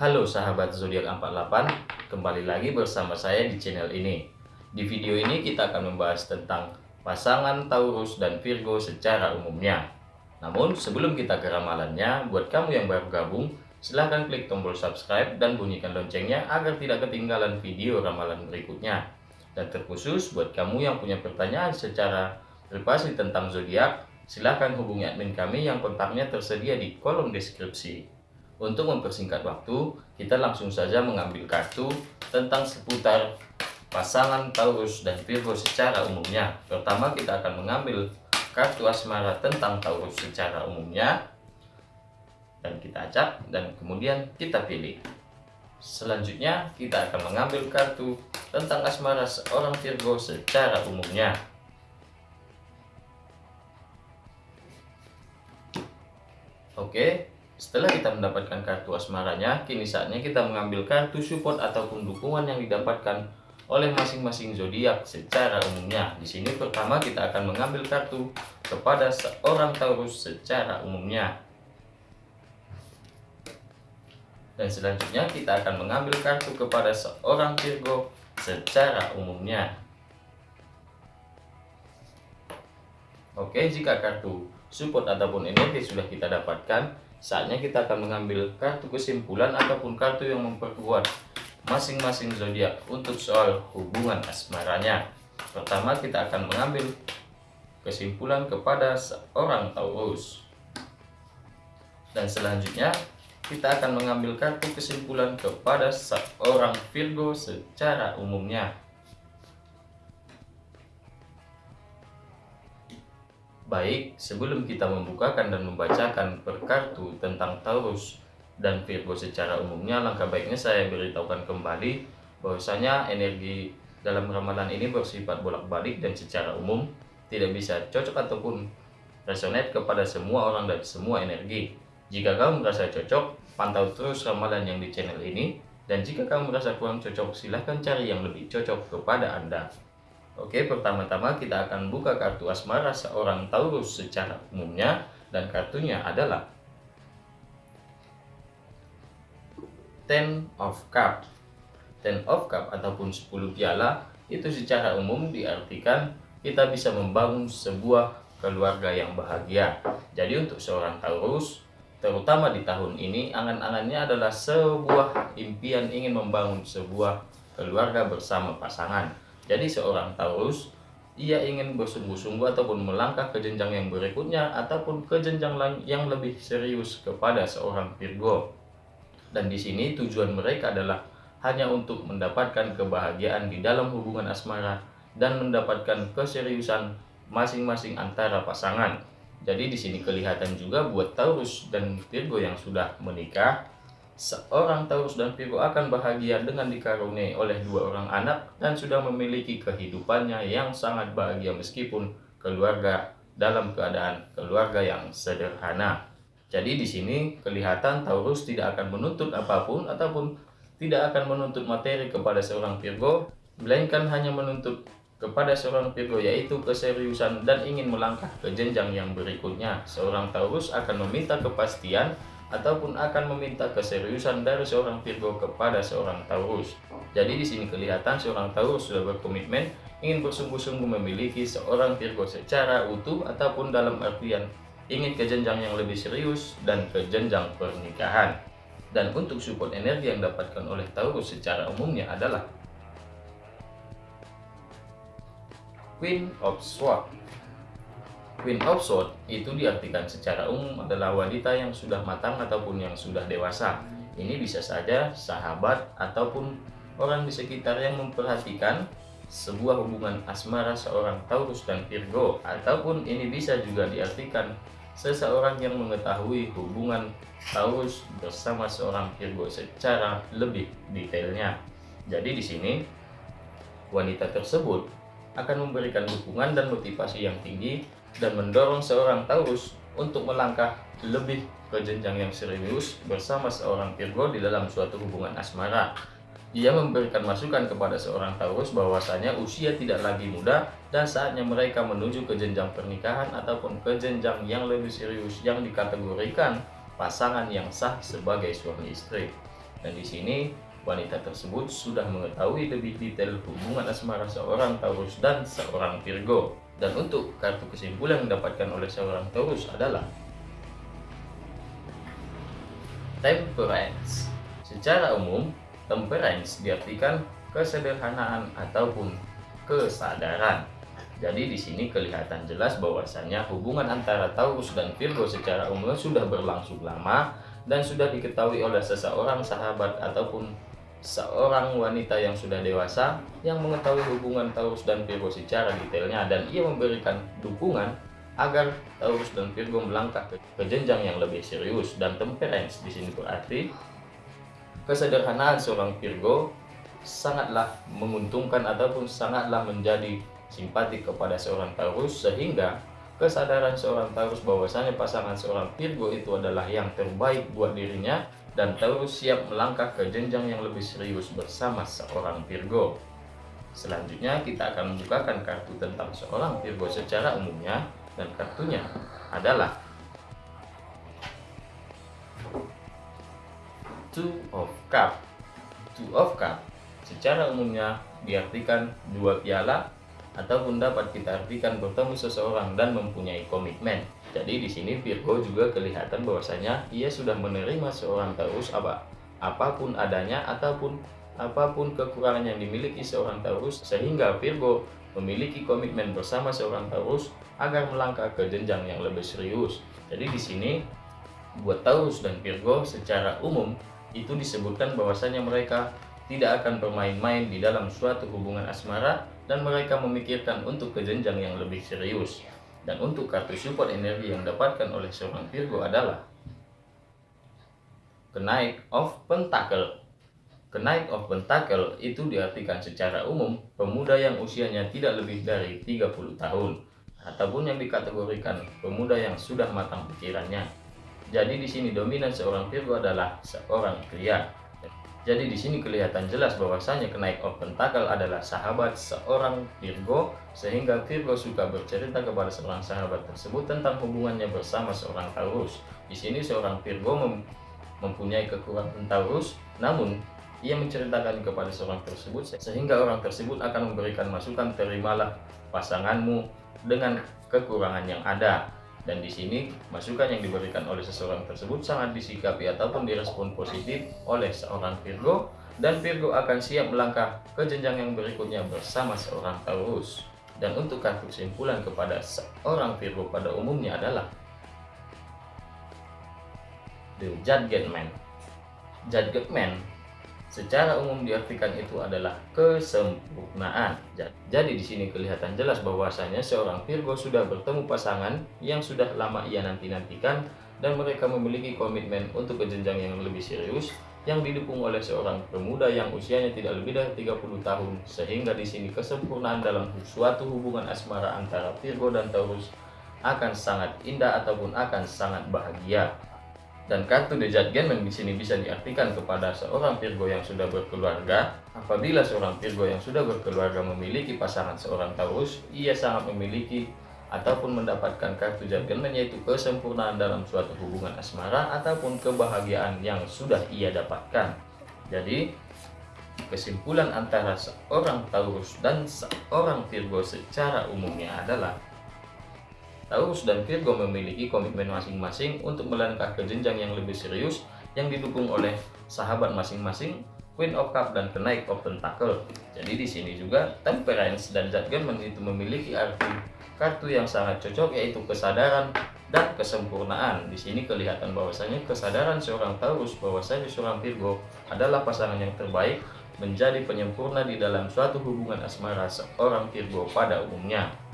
Halo sahabat zodiak 48, kembali lagi bersama saya di channel ini. Di video ini kita akan membahas tentang pasangan Taurus dan Virgo secara umumnya. Namun sebelum kita ke ramalannya, buat kamu yang baru gabung, silahkan klik tombol subscribe dan bunyikan loncengnya agar tidak ketinggalan video ramalan berikutnya. Dan terkhusus buat kamu yang punya pertanyaan secara privasi tentang zodiak, silahkan hubungi admin kami yang kontaknya tersedia di kolom deskripsi. Untuk mempersingkat waktu, kita langsung saja mengambil kartu tentang seputar pasangan Taurus dan Virgo secara umumnya. Pertama kita akan mengambil kartu asmara tentang Taurus secara umumnya dan kita acak dan kemudian kita pilih. Selanjutnya kita akan mengambil kartu tentang asmara seorang Virgo secara umumnya. Oke, setelah kita mendapatkan kartu asmaranya, kini saatnya kita mengambil kartu support ataupun dukungan yang didapatkan oleh masing-masing zodiak secara umumnya. Di sini pertama kita akan mengambil kartu kepada seorang Taurus secara umumnya. Dan selanjutnya kita akan mengambil kartu kepada seorang Virgo secara umumnya. Oke, jika kartu support ataupun energi sudah kita dapatkan, Saatnya kita akan mengambil kartu kesimpulan ataupun kartu yang memperkuat masing-masing zodiak untuk soal hubungan asmaranya. Pertama kita akan mengambil kesimpulan kepada seorang Taurus. Dan selanjutnya kita akan mengambil kartu kesimpulan kepada seorang Virgo secara umumnya. Baik, sebelum kita membukakan dan membacakan per kartu tentang Taurus dan Virgo secara umumnya, langkah baiknya saya beritahukan kembali bahwasanya energi dalam ramalan ini bersifat bolak-balik dan secara umum tidak bisa cocok ataupun resonate kepada semua orang dan semua energi. Jika kamu merasa cocok, pantau terus ramalan yang di channel ini, dan jika kamu merasa kurang cocok, silahkan cari yang lebih cocok kepada Anda. Oke, pertama-tama kita akan buka kartu asmara seorang Taurus secara umumnya dan kartunya adalah Ten of Cup. Ten of Cup ataupun 10 piala itu secara umum diartikan kita bisa membangun sebuah keluarga yang bahagia. Jadi untuk seorang Taurus, terutama di tahun ini, angan-angannya adalah sebuah impian ingin membangun sebuah keluarga bersama pasangan jadi seorang Taurus ia ingin bersungguh-sungguh ataupun melangkah ke jenjang yang berikutnya ataupun ke jenjang yang lebih serius kepada seorang Virgo. Dan di sini tujuan mereka adalah hanya untuk mendapatkan kebahagiaan di dalam hubungan asmara dan mendapatkan keseriusan masing-masing antara pasangan. Jadi di sini kelihatan juga buat Taurus dan Virgo yang sudah menikah Seorang Taurus dan Virgo akan bahagia dengan dikaruniai oleh dua orang anak dan sudah memiliki kehidupannya yang sangat bahagia meskipun keluarga dalam keadaan keluarga yang sederhana. Jadi di sini kelihatan Taurus tidak akan menuntut apa pun ataupun tidak akan menuntut materi kepada seorang Virgo, melainkan hanya menuntut kepada seorang Virgo yaitu keseriusan dan ingin melangkah ke jenjang yang berikutnya. Seorang Taurus akan meminta kepastian ataupun akan meminta keseriusan dari seorang Virgo kepada seorang Taurus. Jadi di sini kelihatan seorang Taurus sudah berkomitmen ingin bersungguh-sungguh memiliki seorang Virgo secara utuh ataupun dalam artian ingin ke jenjang yang lebih serius dan ke jenjang pernikahan. Dan untuk support energi yang dapatkan oleh Taurus secara umumnya adalah Queen of Swords Queen of Swords itu diartikan secara umum adalah wanita yang sudah matang ataupun yang sudah dewasa. Ini bisa saja sahabat ataupun orang di sekitar yang memperhatikan sebuah hubungan asmara seorang Taurus dan Virgo ataupun ini bisa juga diartikan seseorang yang mengetahui hubungan Taurus bersama seorang Virgo secara lebih detailnya. Jadi di sini wanita tersebut akan memberikan dukungan dan motivasi yang tinggi dan mendorong seorang Taurus untuk melangkah lebih ke jenjang yang serius bersama seorang Virgo di dalam suatu hubungan asmara. Ia memberikan masukan kepada seorang Taurus bahwasanya usia tidak lagi muda dan saatnya mereka menuju ke jenjang pernikahan ataupun ke jenjang yang lebih serius yang dikategorikan pasangan yang sah sebagai suami istri. Dan di sini wanita tersebut sudah mengetahui lebih detail hubungan asmara seorang Taurus dan seorang Virgo. Dan untuk kartu kesimpulan yang didapatkan oleh seorang Taurus adalah Temperance. Secara umum, temperance diartikan kesederhanaan ataupun kesadaran. Jadi di sini kelihatan jelas bahwasannya hubungan antara Taurus dan Virgo secara umum sudah berlangsung lama dan sudah diketahui oleh seseorang sahabat ataupun seorang wanita yang sudah dewasa yang mengetahui hubungan Taurus dan Virgo secara detailnya dan ia memberikan dukungan agar Taurus dan Virgo melangkah ke, jenjang yang lebih serius dan temperance. Di sini berarti kesederhanaan seorang Virgo sangatlah menguntungkan ataupun sangatlah menjadi simpatik kepada seorang Taurus sehingga kesadaran seorang Taurus bahwasanya pasangan seorang Virgo itu adalah yang terbaik buat dirinya dan Taurus siap melangkah ke jenjang yang lebih serius bersama seorang Virgo. Selanjutnya kita akan membukakan kartu tentang seorang Virgo secara umumnya dan kartunya adalah Two of Cup. Two of Cup secara umumnya diartikan dua piala ataupun dapat kita artikan bertemu seseorang dan mempunyai komitmen. Jadi di sini Virgo juga kelihatan bahwasanya ia sudah menerima seorang Taurus apa apa pun adanya ataupun apa pun kekurangan yang dimiliki seorang Taurus sehingga Virgo memiliki komitmen bersama seorang Taurus agar melangkah ke jenjang yang lebih serius. Jadi di sini buat Taurus dan Virgo secara umum itu disebutkan bahwasanya mereka tidak akan bermain-main di dalam suatu hubungan asmara dan mereka memikirkan untuk ke jenjang yang lebih serius. Dan untuk kartu support energi yang dapatkan oleh seorang Virgo adalah Kenaik of Pentacle. Kenaik of Pentacle itu diartikan secara umum pemuda yang usianya tidak lebih dari 30 tahun ataupun yang dikategorikan pemuda yang sudah matang pikirannya. Jadi di sini dominan seorang Virgo adalah seorang pria jadi di sini kelihatan jelas bahwasanya kenaik of pentacle adalah sahabat seorang Virgo sehingga Virgo suka bercerita kepada seorang sahabat tersebut tentang hubungannya bersama seorang Taurus. Di sini seorang Virgo mem mempunyai kekurangan Taurus, namun ia menceritakan kepada seorang tersebut sehingga orang tersebut akan memberikan masukan terimalah pasanganmu dengan kekurangan yang ada dan di sini masukan yang diberikan oleh seseorang tersebut sangat disikapi ataupun direspon positif oleh seorang Virgo dan Virgo akan siap melangkah ke jenjang yang berikutnya bersama seorang Taurus. Dan untuk kartu kesimpulan kepada seorang Virgo pada umumnya adalah The Judgment Man. Judgment Man Secara umum diartikan itu adalah kesempurnaan. Jadi di sini kelihatan jelas bahwasanya seorang Virgo sudah bertemu pasangan yang sudah lama ia nanti-nantikan dan mereka memiliki komitmen untuk ke jenjang yang lebih serius yang didukung oleh seorang pemuda yang usianya tidak lebih dari 30 tahun sehingga di sini kesempurnaan dalam suatu hubungan asmara antara Virgo dan Taurus akan sangat indah ataupun akan sangat bahagia. Dan kartu Judgment di sini bisa diartikan kepada seorang Virgo yang sudah berkeluarga. Apabila seorang Virgo yang sudah berkeluarga memiliki pasangan seorang Taurus, ia sangat memiliki ataupun mendapatkan kartu Judgment yaitu kesempurnaan dalam suatu hubungan asmara ataupun kebahagiaan yang sudah ia dapatkan. Jadi, kesimpulan antara seorang Taurus dan seorang Virgo secara umumnya adalah Taurus dan Virgo memiliki komitmen masing-masing untuk melangkah ke jenjang yang lebih serius yang didukung oleh sahabat masing-masing Queen of Cup dan Kenaik of Pentacle. Jadi di sini juga Temperance dan Judgment itu memiliki arti kartu yang sangat cocok yaitu kesadaran dan kesempurnaan. Di sini kelihatan bahwasanya kesadaran seorang Taurus bahwasanya seorang Virgo adalah pasangan yang terbaik menjadi penyempurna di dalam suatu hubungan asmara seorang Virgo pada umumnya.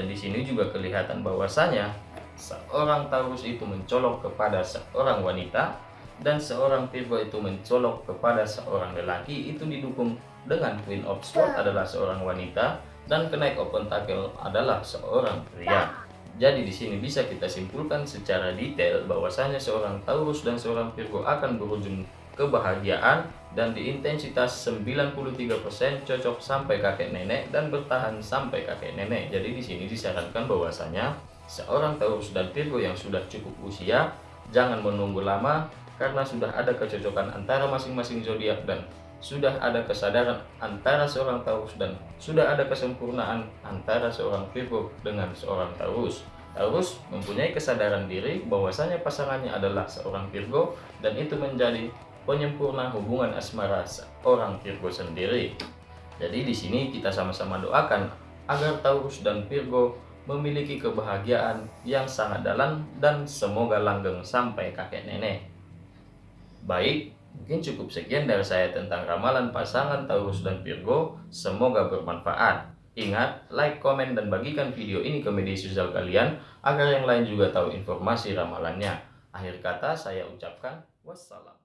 Dan di sini juga kelihatan bahwasanya seorang Taurus itu mencolok kepada seorang wanita dan seorang Virgo itu mencolok kepada seorang lelaki itu didukung dengan Queen of Swords adalah seorang wanita dan Knight of Pentacle adalah seorang pria. Jadi di sini bisa kita simpulkan secara detail bahwasanya seorang Taurus dan seorang Virgo akan berujung kebahagiaan dan di intensitas 93% cocok sampai kakek nenek dan bertahan sampai kakek nenek. Jadi di sini disarankan bahwasanya seorang Taurus dan Virgo yang sudah cukup usia jangan menunggu lama karena sudah ada kecocokan antara masing-masing zodiak dan sudah ada kesadaran antara seorang Taurus dan sudah ada kesempurnaan antara seorang Virgo dengan seorang Taurus. Taurus mempunyai kesadaran diri bahwasanya pasangannya adalah seorang Virgo dan itu menjadi penyempurna hubungan asmara seorang Virgo sendiri. Jadi di sini kita sama-sama doakan agar Taurus dan Virgo memiliki kebahagiaan yang sangat dalam dan semoga langgeng sampai kakek nenek. Baik, Mungkin cukup sekian dari saya tentang ramalan pasangan Taurus dan Virgo. Semoga bermanfaat. Ingat, like, komen, dan bagikan video ini ke media sosial kalian agar yang lain juga tahu informasi ramalannya. Akhir kata saya ucapkan wassalam.